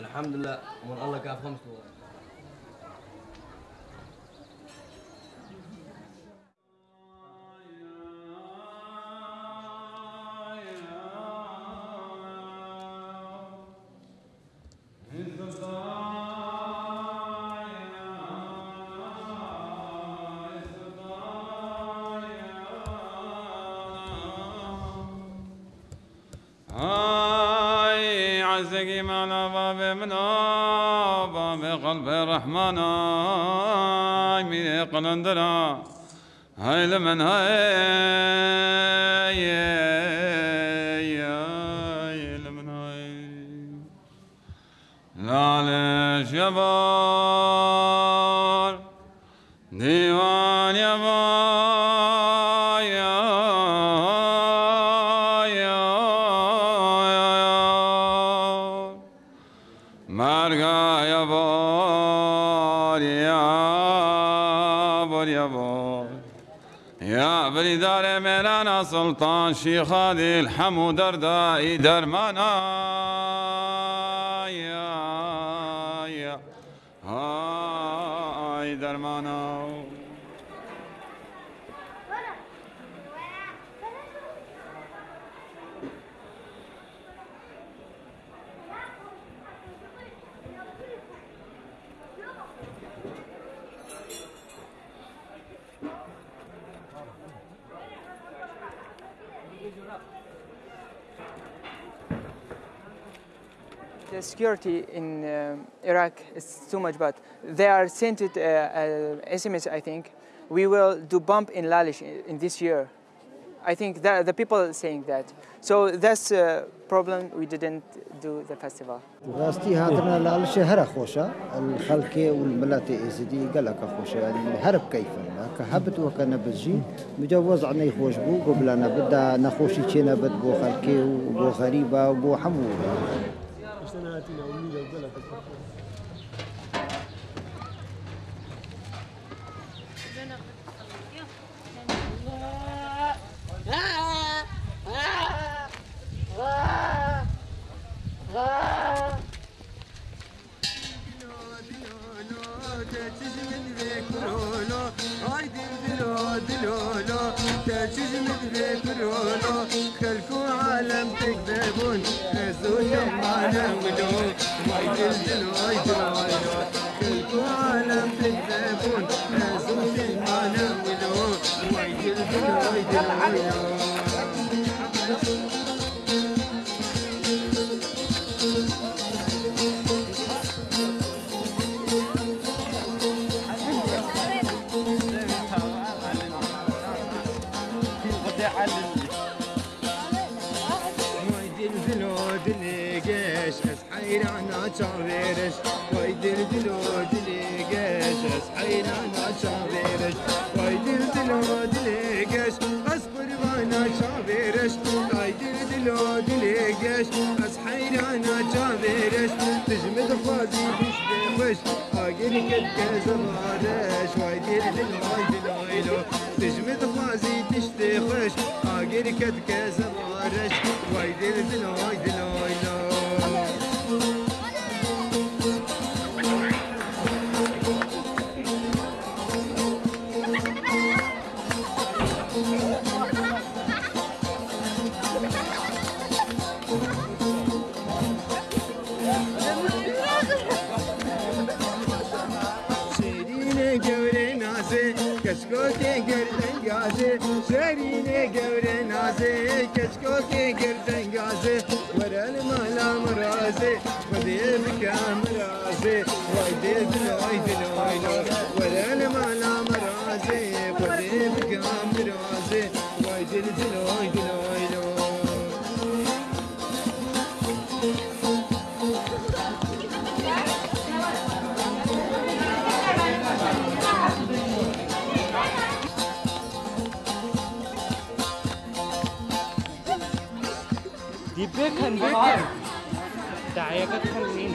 الحمد لله. ومن الله كاف خمس بر يا بني يا دار ميلانا سلطان شیخ دل همو دردائی درمانا. يا يا آی درمانا. The security in um Iraq is too much bad. They are sent it uh, uh, SMS, I think. We will do bump in Lalish in, in this year. I think that the people are saying that. So that's a problem. We didn't do the festival. راستي هاتنا لالش هر خوشة الخلكي والملاتي إزدي قالك خوشة يعني هرب كيفا كهبت وكان بزجي مجوز عنا يخوش بو قبلنا بدا نخوشي تشينا بد بو خلكي وبو غريبة وبو حمو personality na umiga ubela تجمد في خلكو عالم تكذبون عالم خلكو عالم تكذبون خزو يوم عالم دو وايد الجن شاويرش ويدير دلو دليقش اسحينا أنا شاويرش ويدير دلو دليقش اصبر وأنا شاويرش ويدير دلو دليقش اسحينا أنا شاويرش تجمد خوازي بيش بيخش أقل كدك زغارش ويدير دلو دلو تجمد خوازي تشتخش أقل كدك زغارش ويدير دلو دلو I can't get Wirken, wirken. Da, er wird schon sehen.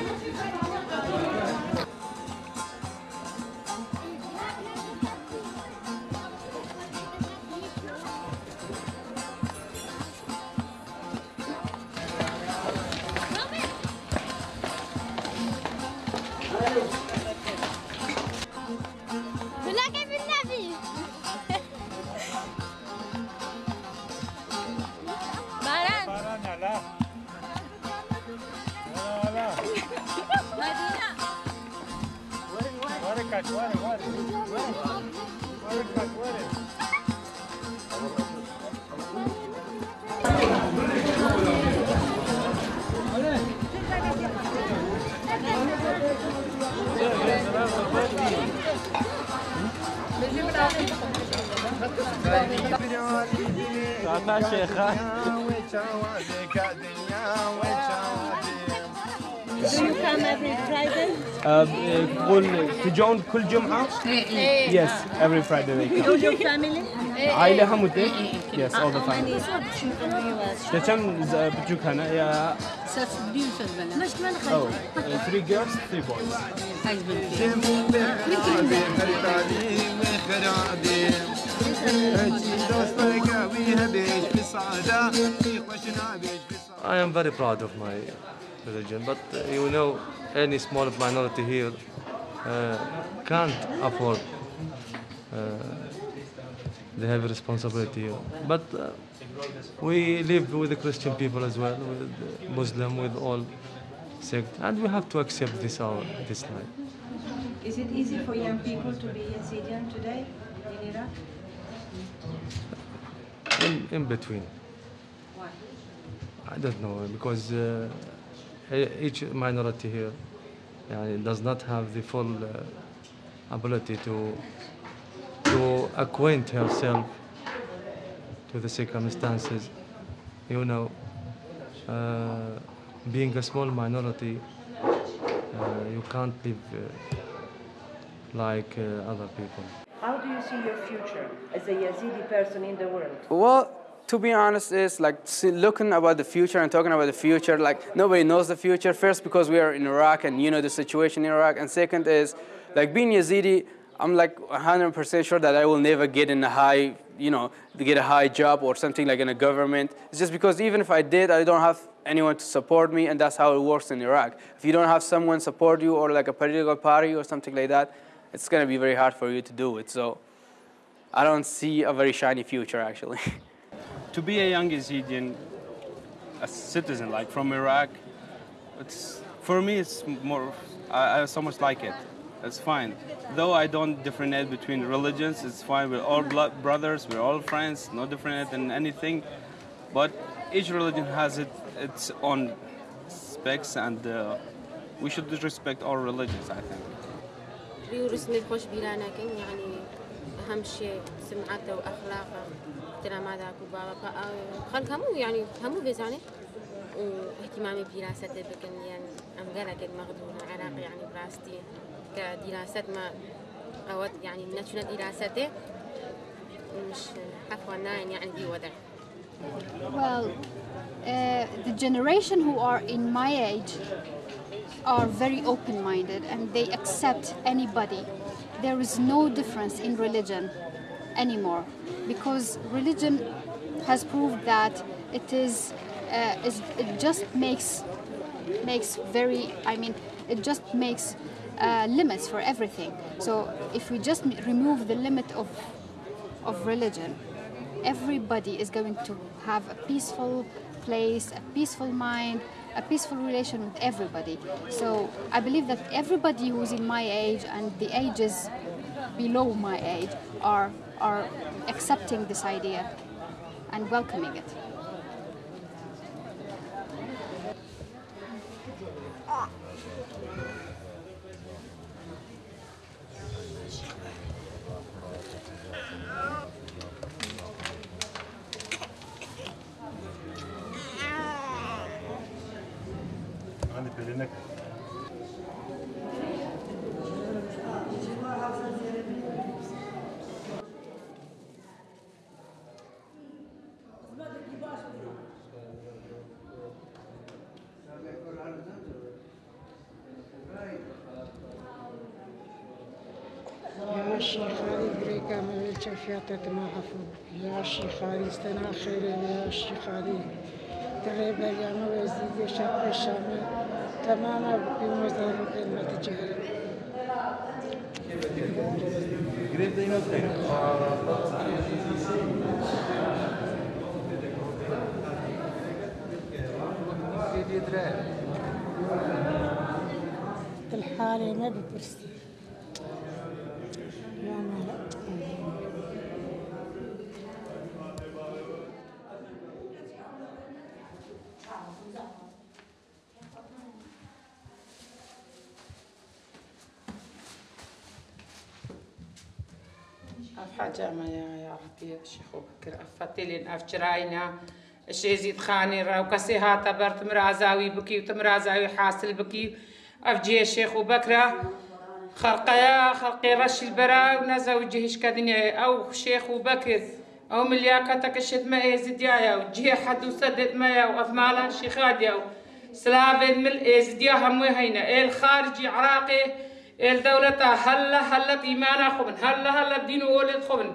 Tata Sheikha. Do you come every Friday? تقول تجون كل جمعة؟ Yes, every Friday they come. All your family? عائلة هموتة؟ Yes, all the family. Yes. كم بتجوك هنا؟ يا مش من Oh, uh, three girls, three boys. I am very proud of my religion, but uh, you know, any small minority here uh, can't afford uh, have heavy responsibility. here. But uh, we live with the Christian people as well, with Muslim, with all sect, and we have to accept this our this life. Is it easy for young people to be Yazidis today in Iraq? In, in between. Why? I don't know because uh, each minority here does not have the full uh, ability to, to acquaint herself to the circumstances. You know, uh, being a small minority, uh, you can't live uh, like uh, other people. How do you see your future as a Yazidi person in the world? Well, to be honest, is like looking about the future and talking about the future. Like nobody knows the future. First, because we are in Iraq and you know the situation in Iraq, and second is like being Yazidi. I'm like 100% sure that I will never get in a high, you know, get a high job or something like in a government. It's just because even if I did, I don't have anyone to support me, and that's how it works in Iraq. If you don't have someone support you or like a political party or something like that, it's gonna be very hard for you to do it. So I don't see a very shiny future actually. to be a young Yazidi, a citizen like from Iraq, it's for me it's more. I, I so much like it. It's fine. Though I don't differentiate between religions, it's fine. We're all brothers. We're all friends. No different in anything. But each religion has it, its own specs, and uh, we should respect all religions. I think. يعني أهم شيء سمعته وأخلاقه. احترام هذاك وبابا خلق همو يعني همو بيزاني واهتمامي بدراسته بكن يعني أم قالك المغدون العراق يعني براستي. كدراسة ما قوت يعني نشنا دراسته. مش عفوا ناين يعني دي وضع. Well, uh, the generation who are in my age are very open minded and they accept anybody. There is no difference in religion anymore because religion has proved that it is, uh, it just makes makes very I mean it just makes uh, limits for everything. So if we just remove the limit of of religion, everybody is going to have a peaceful place, a peaceful mind, a peaceful relation with everybody. So I believe that everybody who's in my age and the ages below my age are are accepting this idea and welcoming it. يا شيخ علي بريكا من الشفيات ما حفظ يا شيخ علي استنا خير يا شيخ علي تغيب يا موزيد شاب الشام تماما بمزار كلمة جهل الحالة ما ببرسي حاجة ما يا يا ربي يا شيخ بكر أفتلين أفجراينا الشيزيد خاني راو كسي هاتا برت مرازاوي بكي وتمرازاوي حاصل بكي أفجي الشيخ بكرة خلقيا خلقي رش البرا ونزوجهش كدنيا أو شيخ بكر أو ملياكتك الشتمة إيزديايا وجيه حد وسدد مايا وأفمالا شيخاديا سلافد مل إيزديا هموي هينا الخارجي عراقي الدولة هلا هلا إيمانا خبن هلا هلا بدينو ولد خبن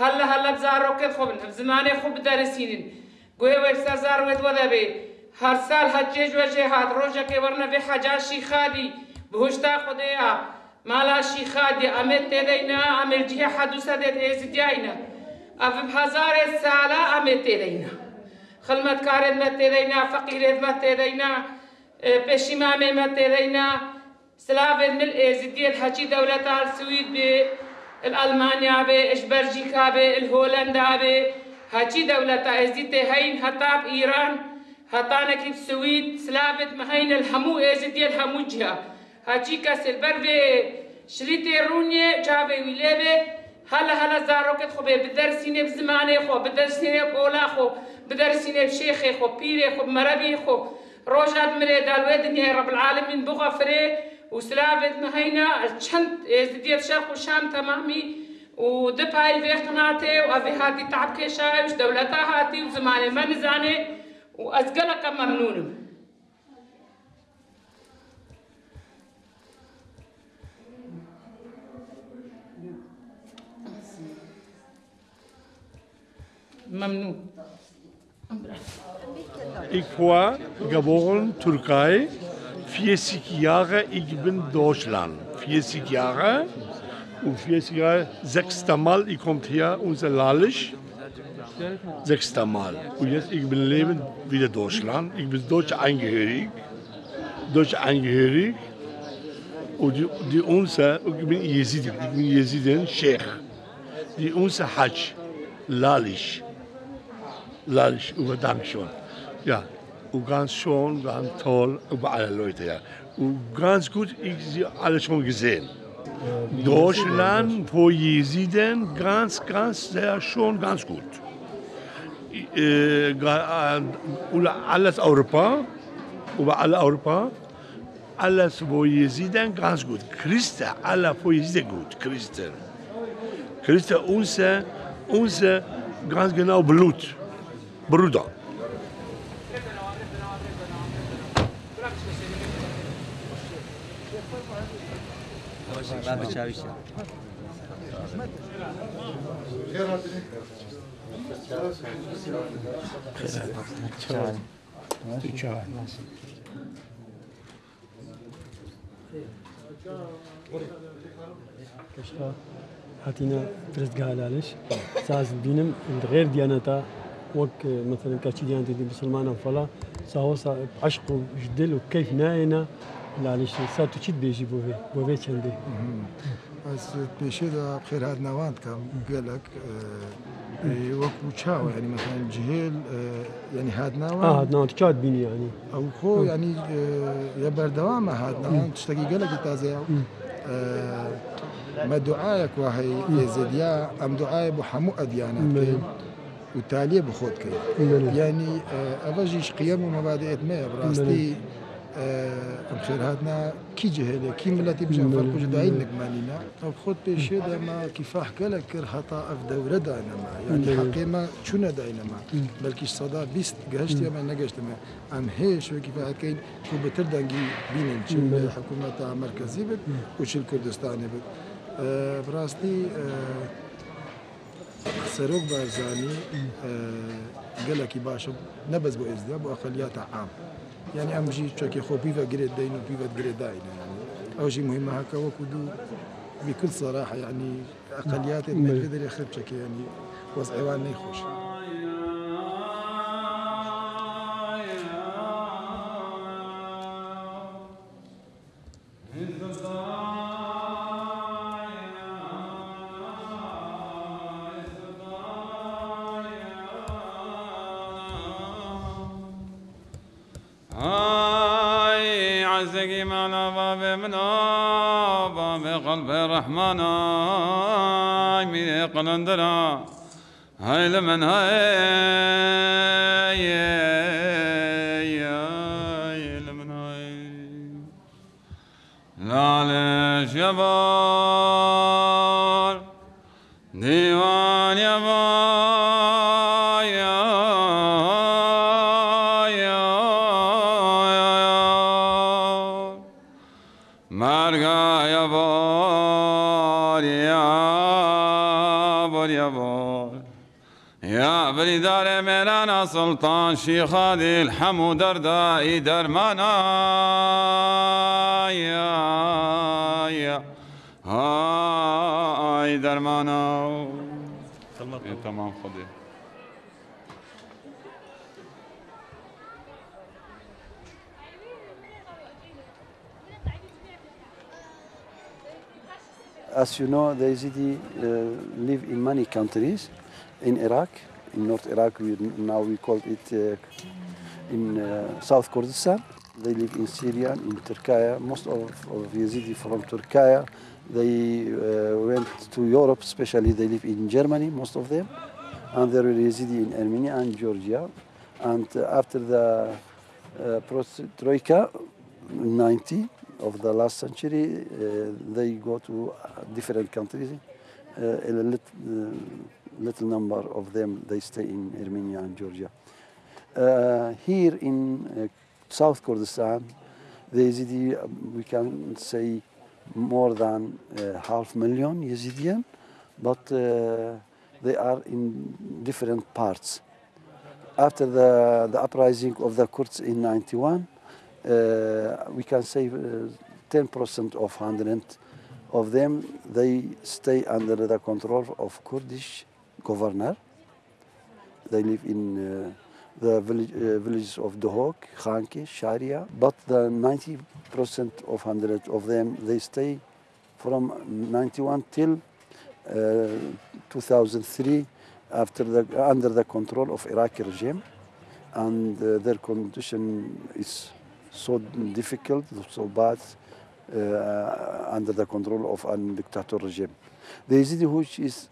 هلا هلا بزاروك خبن بزماني خب درسينين قوي ويرسا زار ود وذبي هر سال حجيج وجهاد روجا كي ورنا في حاجة شيخادي بهشتا خديا مالا شيخادي أمت تدينا أمر جيه حدو سدد إيزدياينا أف بهزار السالة أمت تدينا خلمت كارد مت تدينا فقير مت تدينا مت سلافن نلقي زدية حكي دولتها السويد بالألمانيا بإشبرجيكا بالهولندا بهاچی دولت ازیت هین هتاب ایران هتانه کی سوید سلابت مهین الحمو ازیتی الحمو جه هاچی کس البر و شریت رونیه جاوه ویلیبه هلا هلا زاروکت خو بدرسینه بزمانه خو بدرسینه بولا خو بدرسینه شیخ خو پیر خو مربی خو روجات مری دالوی دنیا رب العالمین بغفره وسلافت مهينا چند ازديت شرق وشام تمامي ودبهاي في قناتي وأبي هاتي تعب كيشاي وش دولتها هاتي وزماني ما نزاني وأزقلك ممنون ممنون. Ich war geboren Türkei, 40 Jahre, ich bin Deutschland. 40 Jahre und 40 Jahre, sechster Mal, ich komme hier, unser Lalisch. Sechster Mal. Und jetzt, ich bin leben wieder Deutschland. Ich bin deutsch eingehörig. Deutsch eingehörig. Und die, die unser, ich bin Jesidi, ich bin Jesidin, Sheikh. Die unser Hajj, Lalisch. Lalisch, über Dankeschön. Ja, und ganz schön, ganz toll, über alle Leute, ja. Und ganz gut, ich sie alle schon gesehen. Deutschland, wo Jesiden, ganz, ganz, sehr schon, ganz gut. Äh, gra- äh, über alles Europa, über alle Europa, alles, wo Jesiden, ganz gut. Christen, alle, wo Jesiden gut, Christen. Christen, unser, unser, ganz genau Blut, Bruder. بعد چاویش کشتا هاتینا پرستگاه لالش. ساز بینم غیر دیانتا مثلا مثلن کەچیدیان دیدی مسلمانە فلا ساوسا عشق و ژدل و کەیف نایەنە لالش ساتو تشد بيجي بوفي بوفي چندي از پیشه دا بخیر هاد نوان کم گلک وەکو چاوە ینی مەخان جهێل ینی هاتناوە آه ناو تشاد بيني يعني ئەو خۆ ینی یە بەردەوامە هاتناوان شتێکی گەلێکی تازەیە مە دوعاەک وا هەی ێزدیا ئەم دوعاە بۆ هەموو ئەدیانە و تالیە بخۆت بکەین ینی ئەڤژیش قیەم و مەبادێت مەیە بڕاستی آه، الخير هذا كي جه هذا؟ كي ملاتي باش نفرقوا جد عينك مالينا طب بخوت بيشي ده ما كيف حكى لك خطا في دوره ما. يعني حقي حقيمة شنو داينا ما. بل كيش صدا بيست قهشت يا ما نقاشت ما. أم هيش وكفاح كين كو بتردنجي بين الحكومة تاع مركزي بك وش الكردستاني بك آه، براستي آه، سروق بارزاني قال لك نبز بو ازدياب واقليات عام. يعني ام جي تشاكي خو بيفا جريد داين وبيفا جريد داين يعني أو جي مهمه هكا وكدو بكل صراحة يعني اقليات يعني ما يقدر يخرب يعني وضعي يخوش يا بر دار بردار سلطان شيخ هادي الحمو دردا دردائي درمانا يا يا هاي درمانا تمام خذ As you know, the Yazidi uh, live in many countries. In Iraq, in North Iraq, we, now we call it uh, in uh, South Kurdistan. They live in Syria, in Turkey. Most of, of Yazidi from Turkey, they uh, went to Europe, especially they live in Germany, most of them. And there were Yazidi in Armenia and Georgia. And after the uh, Troika, 90 of the last century, uh, they go to uh, different countries. Uh, a lit, little number of them, they stay in Armenia and Georgia. Here in South Kurdistan, the Yazidi, um, we can say more than uh, half million Yazidien, but uh, they are in different parts. After the, the uprising of the Kurds in 91, uh, we can say uh, 10% of 100 of them, they stay under the control of Kurdish governor. They live in uh, the village, uh, villages of Dohok, Khanki, Sharia, but the 90% of 100 of them, they stay from 91 till uh, 2003 after the, under the control of Iraqi regime. And uh, their condition is so difficult, so bad uh, under the control of an dictator regime. The Yazidi which is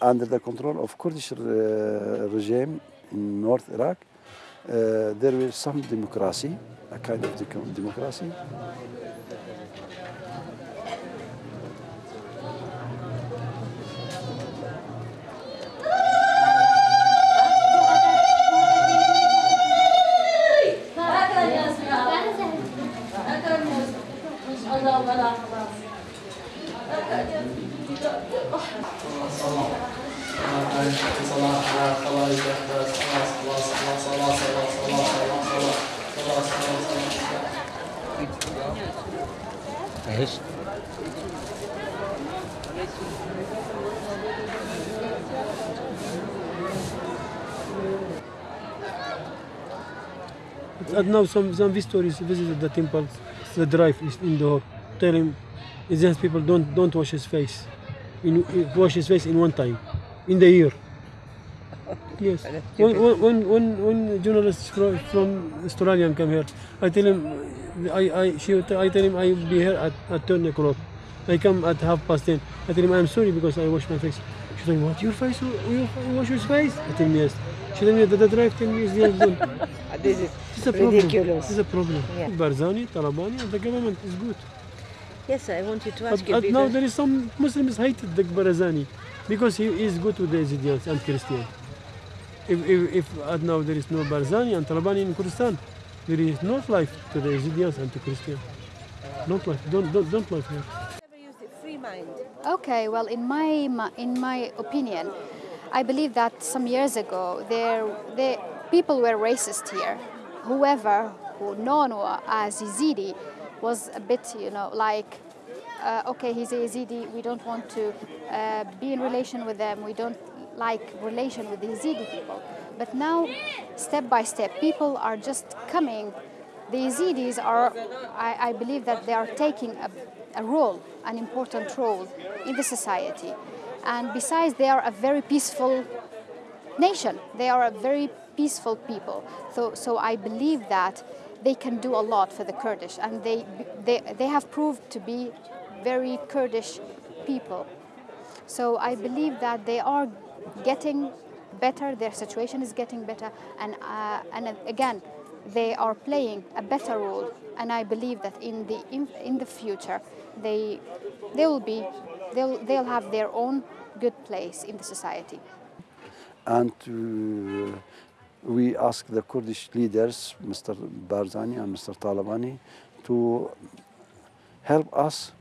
under the control of Kurdish uh, regime in North Iraq, uh, was some democracy, a kind of democracy. Now some some visitors visited the temple, the drive is in the hall. Tell him, Indian people don't don't wash his face, in, wash his face in one time, in the year. Yes. When, when, when, when, journalists from, from Australian come here, I tell him, I, I, she, I tell him I'll be here at, at 10 o'clock. I come at half past 10. I tell him I'm sorry because I wash my face. She tell me, what, your face, you wash your face? I tell him yes. She tell me that the drive 10 years old. This is It's a problem. ridiculous. It's a problem. Yeah. Barzani, Talabani, and the government is good. Yes, I want you to But, ask you. but now there is some Muslims hated the Barzani because he is good with the Yazidis and Christians. If, if, if uh, now there is no Barzani and Talabani in Kurdistan, there is no life to the Yazidis and to Christians. Not life. Don't, don't, don't life here. Okay, well, in my in my opinion, I believe that some years ago there, there people were racist here. Whoever who known as Yazidi was a bit, you know, like, uh, okay, he's a Yazidi. We don't want to uh, be in relation with them. We don't like relation with the Yazidi people. But now, step by step, people are just coming. The Yazidis are, I, I believe that they are taking a, a role, an important role in the society. And besides, they are a very peaceful nation. They are a very peaceful people. So, so I believe that they can do a lot for the Kurdish, and they, they, they have proved to be very Kurdish people. So I believe that they are getting better, their situation is getting better, and, uh, and again, they are playing a better role. And I believe that in the, in, in the future, they, they will be, they'll, they'll have their own good place in the society. and uh, we ask the Kurdish leaders, Mr. Barzani and Mr. Talabani, to help us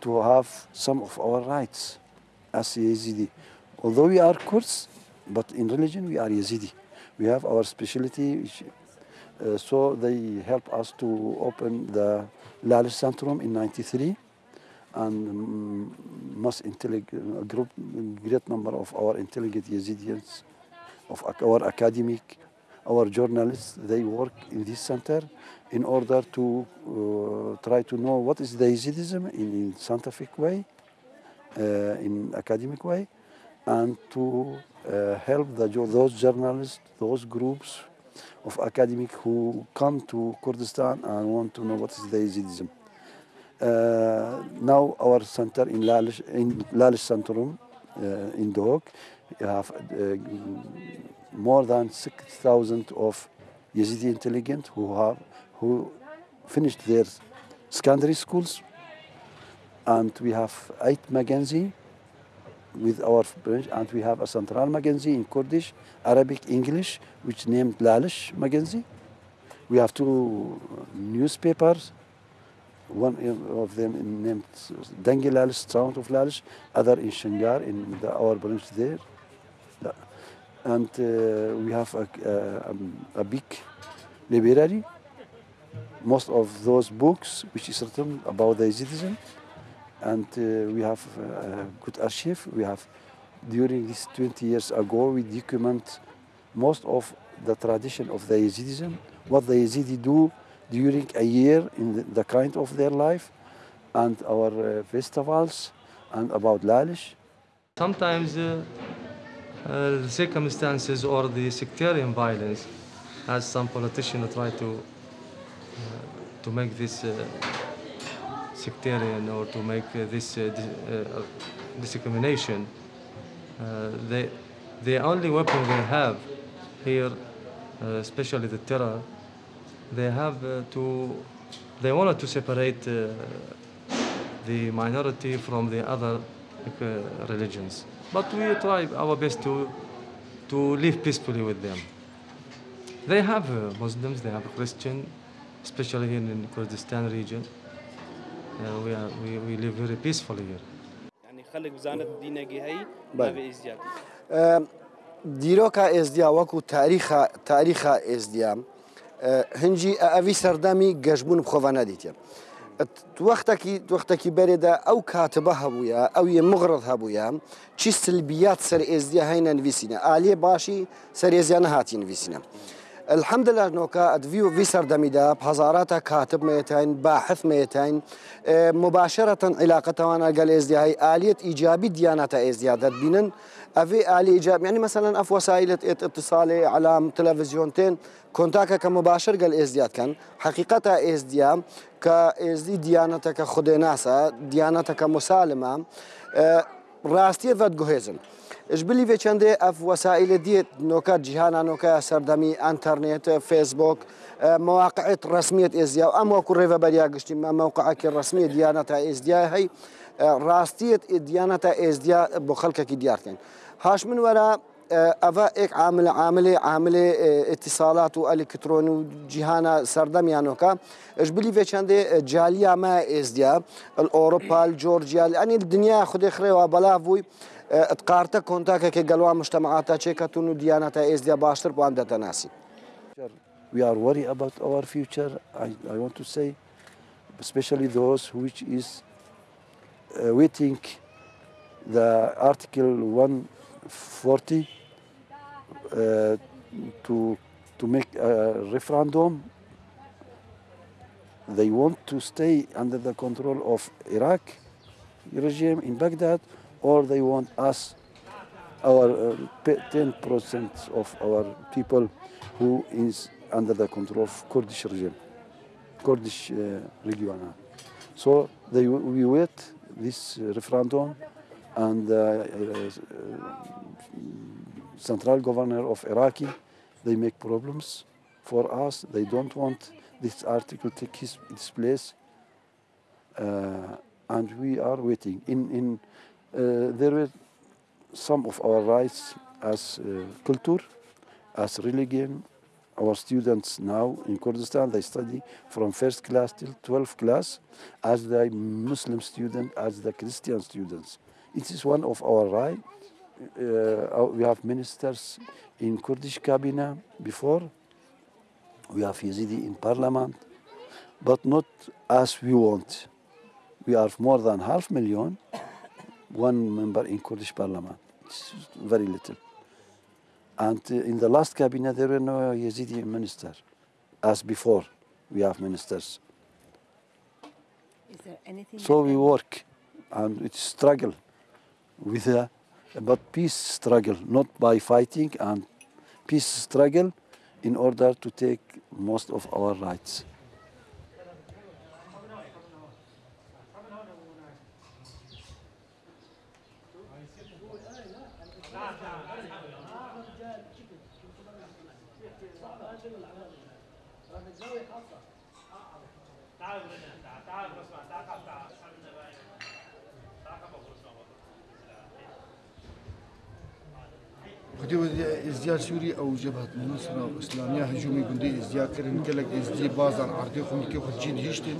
to have some of our rights as Yazidi. Although we are Kurds, but in religion we are Yazidi. We have our specialty, which, uh, so they help us to open the Lalish Centrum in 93 and mm, most group, great number of our intelligent Yazidis, of our academic, our journalists, they work in this center in order to uh, try to know what is the Yazidism in, in scientific way, uh, in academic way, and to uh, help the, those journalists, those groups of academic who come to Kurdistan and want to know what is the Yazidism. Uh, now our center in Lalish, in Lalish Centrum uh, in Dohuk, you have uh, more than 6,000 of Yazidi intelligent who have who finished their secondary schools, and we have eight Magenzi with our branch, and we have a central Magenzi in Kurdish, Arabic, English, which named Lalish Magenzi. We have two newspapers one of them named Dengi Lalish, Sound of Lalish, other in Shingar, in the, our branch there. And uh, we have a, a, a big library. Most of those books, which is written about the Yazidism, and uh, we have a good archive. We have, during these 20 years ago, we document most of the tradition of the Yazidism, what the Yazidi do during a year in the, the kind of their life, and our uh, festivals, and about Lalish. Sometimes uh, uh, the circumstances or the sectarian violence, as some politicians try to uh, to make this uh, sectarian or to make uh, this uh, uh, discrimination, they, the only weapon they have here, especially the terror, they have to, they wanted to separate the minority from the other religions. But we try our best to, to live peacefully with them. They have uh, Muslims, they have Christian, especially here in Kurdistan region. Uh, we, are, we, we live very peacefully here. يعني خلق بزانت دينك هي ما ازدياد دیرۆکە ئێزدیا وەکو تاریخە تاریخە ئێزدیا هەنجی ئەوی سەردەمی گەشتبوون بخۆڤە نەدیتێ وەختێکی وەختێکی بەرێدا ئەو کاتبە هەبووە ئەو یە مغڕت هەبووە چی سلبیات سەر ئێزدیا هەینە نوویسینە ئالێ باشی سەرێزیانە هاتی نوویسینە. الحمد لله نوكا ادفيو في سردميدا بهزارات كاتب ميتين باحث ميتين مباشرة علاقة وأنا قال ازدي هاي آلية ايجابي ديانة ازديادات بينن أفي آلي إيجاب. يعني مثلا أف وسائل اتصالي على تلفزيونتين كونتاكا كمباشر قال ازدياد كان. حقيقتها ازديا كازدي ديانتك خديناسا ديانتك مسالمه آه، راستي فد جوهزن بلي في چنده أف وسائل دیت نوكا جهانا نوكا سردمي انترنت فيسبوك آه، مواقع رسمیت ازدیا و اما کره و بریا گشتیم موقع که رسمی دیانت ازدیا هی آه، راستیت دیانت ازدیا بخلک کی دیار کن هاش من وراء ئەە ئێک عامل عاملێ عاملێ ئتیساالات و ئەلیکترۆن و جیهانە سەردەمیانۆکە ئەش بلی بێ چندێ جالیامە ئێزدیا ئۆروپال جۆرجیال ئەنی دنیا خودێ خرێەوە بەلا بووی قارتە کۆنتاکێکی گەلووا مشتتەمەعاتە چێکەتون و دیانەتە ئێزدیا باشتر بۆیان دەتەناسی. We are worried about our future. I, I want to say, especially those which is uh, waiting the Article 1 140 uh, to to make a referendum. They want to stay under the control of Iraq regime in Baghdad, or they want us, our uh, 10% of our people who is under the control of Kurdish regime, Kurdish uh, region. So they, we wait this referendum and uh, central governor of Iraqi, they make problems for us. They don't want this article take his, its place, uh, and we are waiting. In in uh, there were some of our rights as culture, as religion. Our students now in Kurdistan they study from first class till 12th class as the Muslim student, as the Christian students. It is one of our rights uh, we have ministers in Kurdish cabinet before. We have Yazidi in parliament, but not as we want. We are more than half million, one member in Kurdish parliament. It's very little. And uh, in the last cabinet, there were no Yazidi minister, as before we have ministers. Is there anything? So we work, and it's struggle with a but peace struggle, not by fighting and peace struggle in order to take most of our rights. خدي ازدياد سوري أو جبهه النصره الاسلاميه هجومي جندي ازدياد كرن كلك ازدي بازان عرضي خم كيف جين هيشتن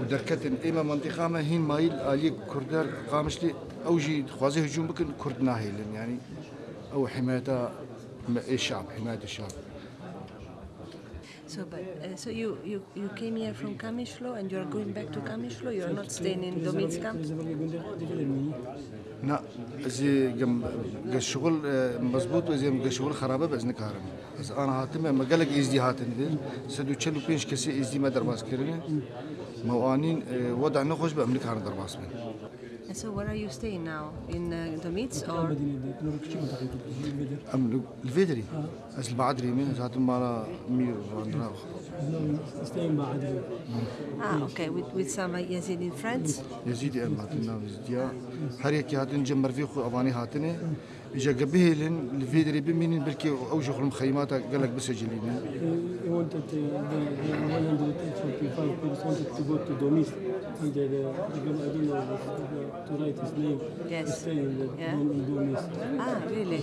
ودركتن اما منطقه ما هين مايل الي كردر قامش لي أو جي خوازي هجوم بكن كرد ناهيلن يعني أو حمايه الشعب حمايه الشعب So, but uh, so you, you you came here from Kamishlo and you are going back to Kamishlo. You are not staying in Domits camp. لا زي جم الشغل مزبوط وزي جم الشغل خرابه بس نكارم بس انا هاتم ما قالك ازدي هاتن دي سدو تشلو بينش كسي ازدي ما درباس كرني موانين وضع نخش بأملك هان درباس من And so, where are you staying now? In uh, Domits or? أم الفيدري أس البعدري من ذات ما مير واندرا Ah, okay, with, with some Yazidi friends. يزيدي أم هاتنا يزيديا هريك هاتن جمر في خو أباني هاتني إجا قبيه لين الفيدري بمين بلكي أوجه المخيمات قالك بسجلين He wanted to, the 145 kids wanted to go to Domis. And the, the, I don't know to write his name. Yes. To stay in, the, Yeah. in Domis. Ah, really?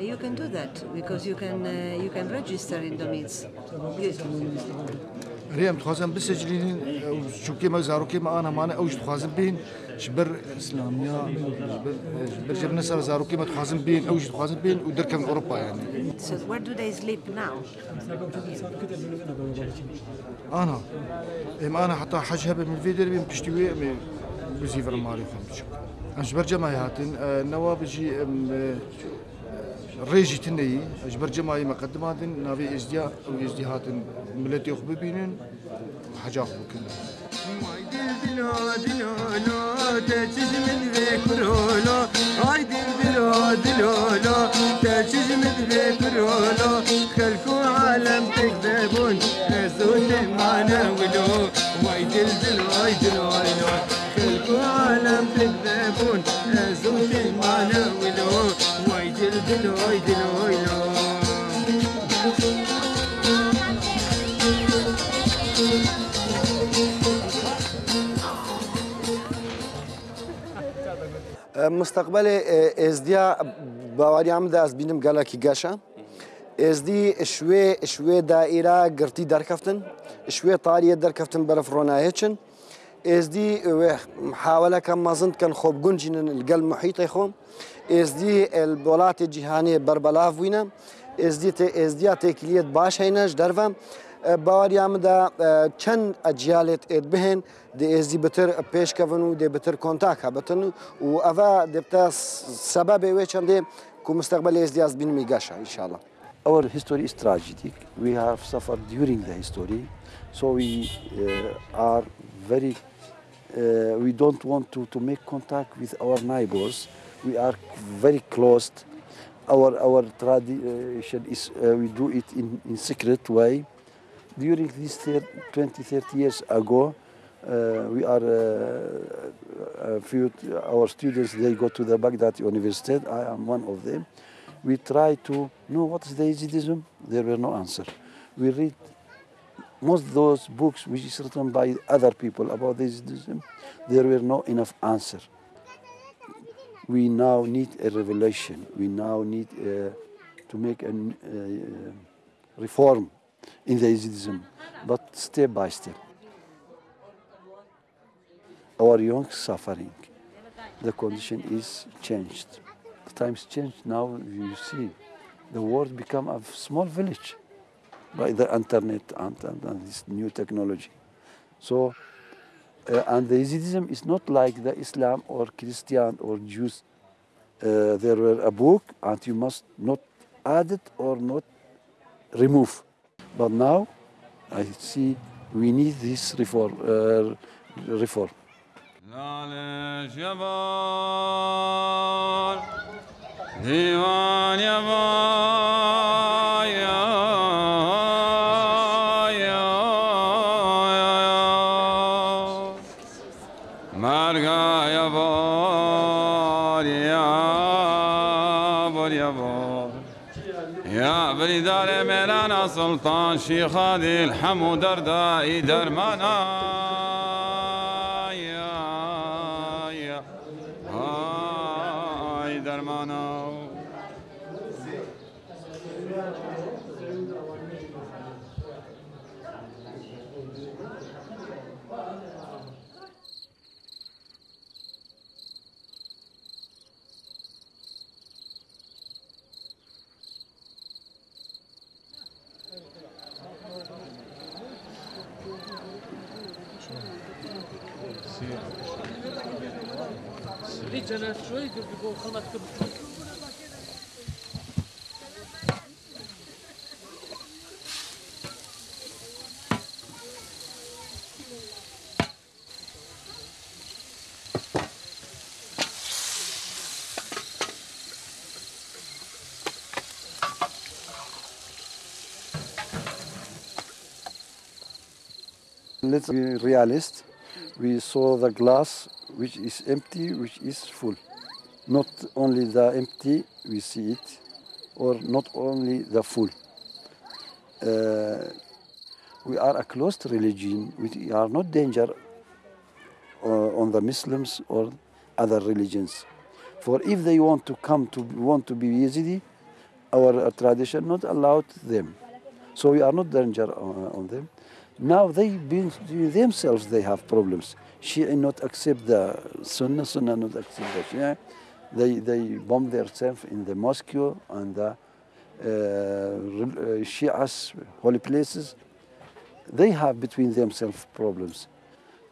You can do that because you can uh, you can register in Domits. ريم تخازن بسجلين شو كي ما زارو كي ما آنا ما أنا اوج تخازن بين جبر اسلاميا جبر شبر جبنا سر زارو كي ما تخازن بين اوج تخازن بين ودرك من أوروبا يعني. Where do they sleep now? آنا إم آنا حتى حاج هبة من فيدر بين بشتوي بزيفر ماري فهمت شو أنا شبر هاتن آه، نواب جي ريجي تني أجبر جماعي مقدمات نافي ازديا أو ازدي هاتن ملتي خو ببينن حاجة خو كله دلو دلو لو تجز من ذكرولو هاي دلو دلو لو تجز من ذكرولو خلكو عالم تكذبون زود ما نولو واي دلو دلو لو خلكو عالم تكذبون زود ما نولو واي دلو واي دلو لو مستقبل ازدیا باوری هم ده از بینم گله کی گشه ازدی شوی شوی دائره گرتی درکفتن. شوی طاریه درکفتن برف رونایچن ازدی محاولة كان مازنت كان خوب جنجن القلب محيط يخوم ازدي البولات الجهانية بربلاف وينا ازدي ازدي تكليت باش هيناش درفا باوری هم دا چند اجیالت اد بهن دی ازدی بتر پیش کفن و دی بتر کنتاک ها بتن و اوه دبتا سبب وی چنده که مستقبل ازدی از بین میگاشه انشالله Our history is tragic. We have suffered during the history, so we uh, are very. Uh, we don't want to, to make contact with our neighbors. We are very closed. Our our tradition is uh, we do it in in secret way. During 30, 20, 30 years ago, uh, we are uh, a few our students they go to the Baghdad University. I am one of them. We try to know what is the Yazidism. There were no answer. We read most of those books which is written by other people about Yazidism. There were no enough answer. We now need a revelation. We now need uh, to make a uh, reform in the Yazidism, but step by step our young suffering. The condition is changed. The times changed. Now you see, the world become a small village by the internet and, and, and this new technology. So, uh, and the Yazidism is not like the Islam or Christian or Jews. Uh, there were a book and you must not add it or not remove. But now I see we need this reform. Uh, reform. سلطان شيخ هذه الحمو دردائي درمانا. Let's be realist. We saw the glass which is empty, which is full. Not only the empty, we see it, or not only the full. Uh, we are a closed religion. We are not danger uh, on the Muslims or other religions. For if they want to come to want to be Yazidi, our uh, tradition not allowed them. So we are not danger uh, on them. Now they themselves they have problems. Shia not accept the Sunnah, Sunnah not accept the Shia. They they bomb themselves in the mosque and the uh, uh, Shia's holy places. They have between themselves problems.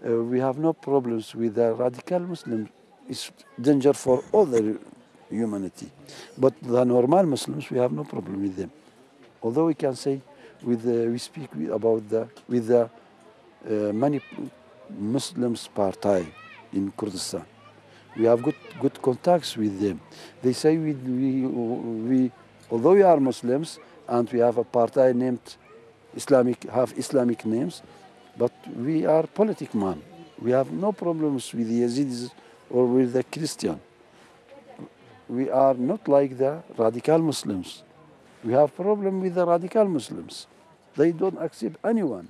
Uh, we have no problems with the radical Muslims. It's danger for all the humanity. But the normal Muslims, we have no problem with them. Although we can say with the, we speak with, about the with the uh, many Muslims party in Kurdistan. We have good good contacts with them. They say we we, we although we are Muslims and we have a party named Islamic have Islamic names, but we are politic man. We have no problems with the Yazidis or with the Christian. We are not like the radical Muslims. We have problem with the radical Muslims. They don't accept anyone.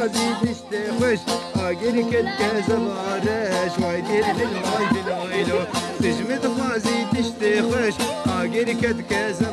حبيبي استخوش اقل كتك زبارش وايدير بالماي بالعيلو تجمد غازي تشتخوش اقل كتك زبارش